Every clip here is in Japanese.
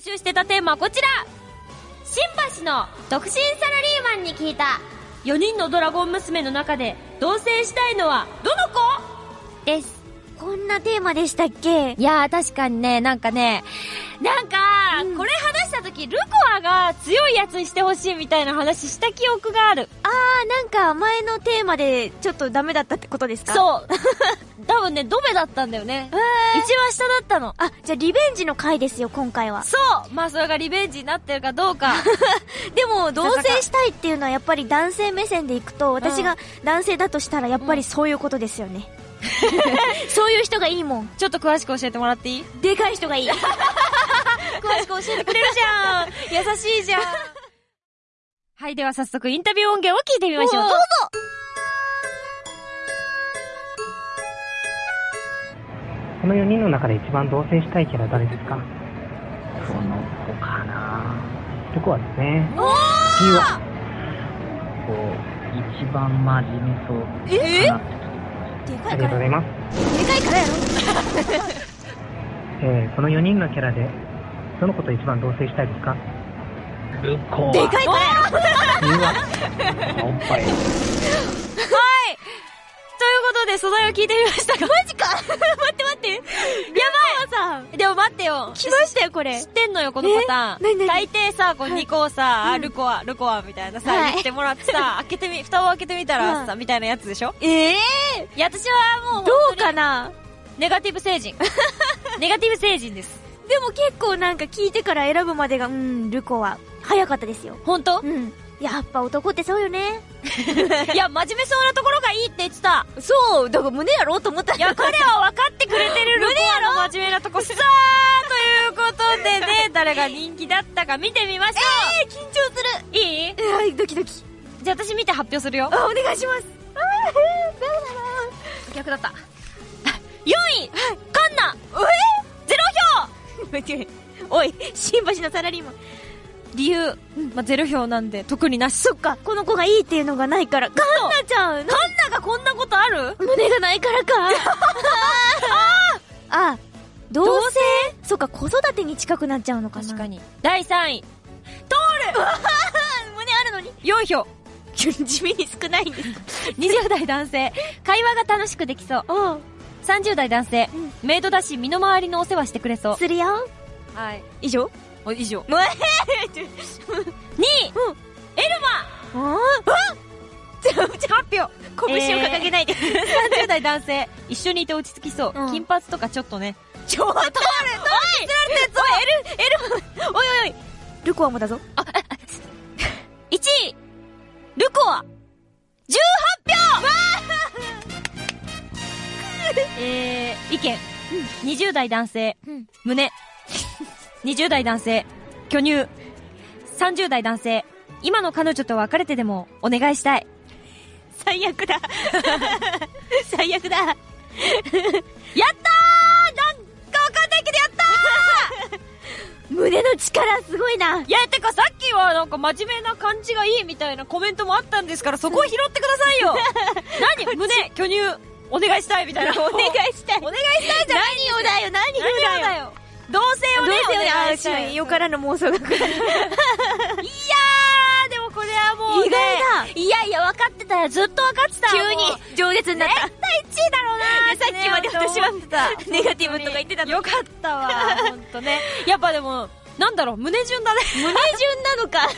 募集してたテーマはこちら。新橋の独身サラリーマンに聞いた4人のドラゴン娘の中で同棲したいのはどの子？です。こんなテーマでしたっけ？いやー確かにね、なんかね、なんか、うんこれ話した時、ルコアが強いやつにしてほしいみたいな話した記憶がある。あー、なんか前のテーマでちょっとダメだったってことですか？う。そう。多分ね、ドベだったんだよね。えー、一番下だったの。あ、じゃあリベンジの回ですよ、今回は。そうまあそれがリベンジになってるかどうか。でも、同棲したいっていうのはやっぱり男性目線でいくと、私が男性だとしたらやっぱりそういうことですよね。そういう人がいいもん。ちょっと詳しく教えてもらっていい？でかい人がいい。詳しく教えてくれるじゃん。優しいじゃん。はい、では早速インタビュー音源を聞いてみましょう。どうぞ。この4人の中で一番同棲したいキャラ誰ですか？その子かな。ルコアですね。お理由はこう、一番真面目そう。え？かなでかあいから。りがとうございます。でかいからやろ。えー、この4人のキャラで、どの子と一番同棲したいですか？ルコア。でかいからやろ理由はおっぱい。ということで、素材を聞いてみましたが。マジか 待って待って。やばいさん。でも待ってよ。来ましたよ、これ知。ってんのよ、このパターン。え？何何？大抵さ、こうはい2個をさ、あうんルコア、ルコアみたいなさ、はい言ってもらってさ、開けてみ、蓋を開けてみたらさ、みたいなやつでしょ？ええ？いや、私はもう、どうかな？ネガティブ星人。ネガティブ星人です。でも結構なんか聞いてから選ぶまでが、うん、ルコは早かったですよ。本当？うん。やっぱ男ってそうよね。いや、真面目そうなところがいいって言ってた。そう、だから胸やろうと思ったいや、彼は分かってくれてる ルコアの真面目なとこさあということでね、誰が人気だったか見てみましょえー、緊張する。う。いい？えー、ドキドキ。じゃあ私見て発表するよ。あ、お願いします。あー、ダ逆だった。4位カン990。おい、新橋のサラリーマン。理由、まあ、ゼロ票なんで、特になし。そっか、この子がいいっていうのがないから。カンナちゃんカンナがこんなことある？胸がないからか。あ あ、同性そっか、子育てに近くなっちゃうのかな。確かに。第3位。通る 胸あるのに !4 票。地味に少ないんです。20代男性。会話が楽しくできそう。うん。30代男性うんメイドだし身の回りのお世話してくれそう。するよ。はい。以上？お以上。もうえ2位うんエルマ発表拳を掲げないで。30代男性一緒にいて落ち着きそう。うん金髪とかちょっとね。ちょ、通る、通る、おい、エル、エル、おいおいおい。ルコアもだぞ。1位ルコアえー、意見。20代男性、うん胸。20代男性、巨乳。30代男性、今の彼女と別れてでもお願いしたい。最悪だ。最悪だ。やったーなんかわかんないけどやった 胸の力すごいな。ーいや、てかさっきはなんか真面目な感じがいいみたいなコメントもあったんですから、そこを拾ってくださいよ 何？胸、巨乳、お願いしたいみたいな。お願いしたい。お願いしたいじゃない何をだよ、何をだよ。同性をね、どうせよね、あいし。よからの妄想が来る。いやー、でもこれはもう、ね、意外だいやいや、分かってたよ。ずっと分かってた急にもう情熱になった。絶対1位だろうなーさっきまで私はってたネガティブとか言ってたのよかったわ。ほんとね。やっぱでも、なんだろう、胸順だね。胸順なのか。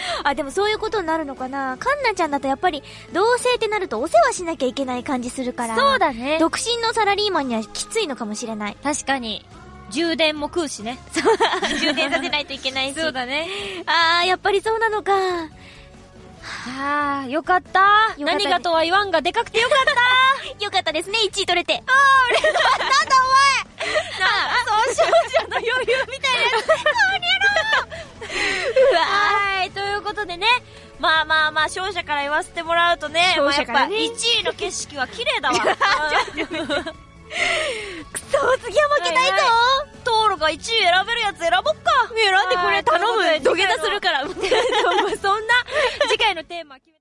あ、でもそういうことになるのかな。カンナちゃんだとやっぱり、同性ってなるとお世話しなきゃいけない感じするから。そうだね。独身のサラリーマンにはきついのかもしれない。確かに。充電も食うしね。充電させないといけないし。そうだね。あー、やっぱりそうなのか。あー、よかった。何がとは言わんがでかくてよかった。よかったですね、1位取れて。なあ、そう、少女の余裕みたいなやつ。うわはい、ということでね。まあまあまあ、勝者から言わせてもらうとね、勝者からねまあやっぱ1位の景色は綺麗だわ。くそ 次は負けないぞトールが1位選べるやつ選ぼっか。選んでこれ頼むはい土下座するから。そんな、次回のテーマ決め